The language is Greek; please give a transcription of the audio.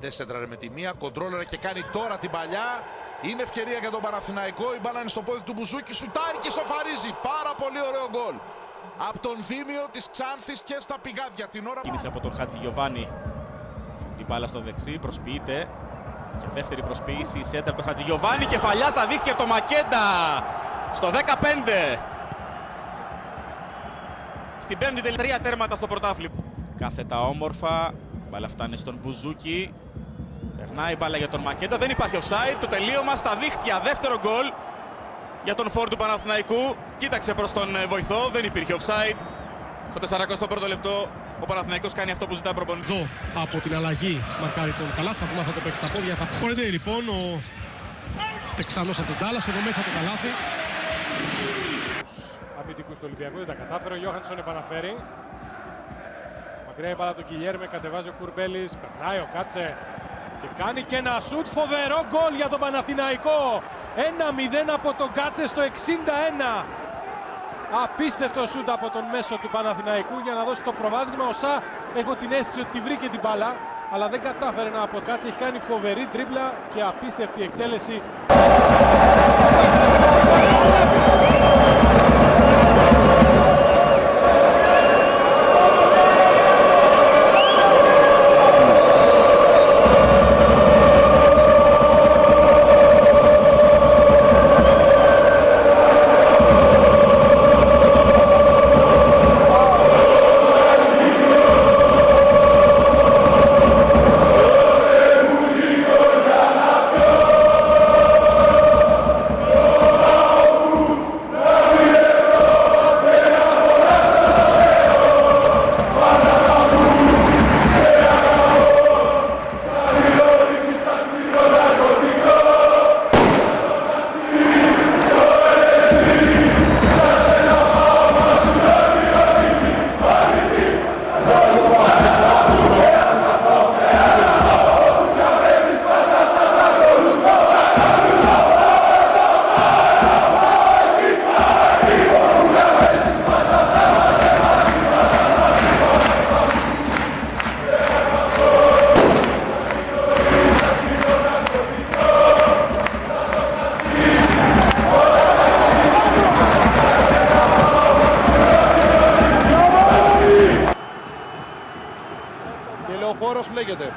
Δεν σέντραρε με τη μία, κοντρόλερε και κάνει τώρα την παλιά. Είναι ευκαιρία για τον Παναθηναϊκό. Η μπάλα είναι στο πόδι του Μπουζούκη. Σουτάρει και σοφαρίζει. Πάρα πολύ ωραίο γκολ. Από τον Δήμιο της Ξάνθης και στα πηγάδια. Την ώρα Κίνηση από τον Χατζη Γιωβάνη. Την μπάλα στο δεξί, προσποιείται. Και δεύτερη προσποίηση, σέντρα από τον Χατζη Γιωβάνη. Κεφαλιά στα δίχτυα από τον Μακέντα. Στο 15. Στην πέμπτη τελεία τρία τέρματα στο πρωτάθλημα. Κάθετα όμορφα. Η μπάλα φτάνει στον Μπουζούκι. Περνάει η μπάλα για τον Μακέντα. Δεν υπάρχει offside. Το τελείωμα στα δίχτυα. Δεύτερο γκολ για τον φόρ του Παναθηναϊκού. Κοίταξε προς τον ε, βοηθό. Δεν υπήρχε offside. Στο 41ο λεπτό ο Παναθηναϊκός κάνει αυτό που ζητά προπονητή. Εδώ από την αλλαγή μαρκάρει τον Καλάθι. Θα πούμε αν θα το παίξει στα πόδια. Θα πορευτεί λοιπόν ο Τεξανός από τον Τάλλας. Εδώ μέσα το Καλάθι. αμυντικούς του Ολυμπιακού. Δεν τα κατάφερε. Ο Γιώχανσον επαναφέρει. Μακριά η μπάλα του Κιλιέρμε. Κατεβάζει ο Κουρμπέλης. Περνάει ο Κάτσε. Και κάνει και ένα σουτ. Φοβερό γκολ για τον Παναθηναϊκό. 1-0 από τον Κάτσε στο 61. Απίστευτο σουτ από τον μέσο του Παναθηναϊκού για να δώσει το προβάδισμα. Ο Σα έχω την αίσθηση ότι τη βρήκε την μπάλα. Αλλά δεν κατάφερε να αποκάτσει. Έχει κάνει φοβερή τρίπλα και απίστευτη εκτέλεση. Και λεωφόρος λέγεται.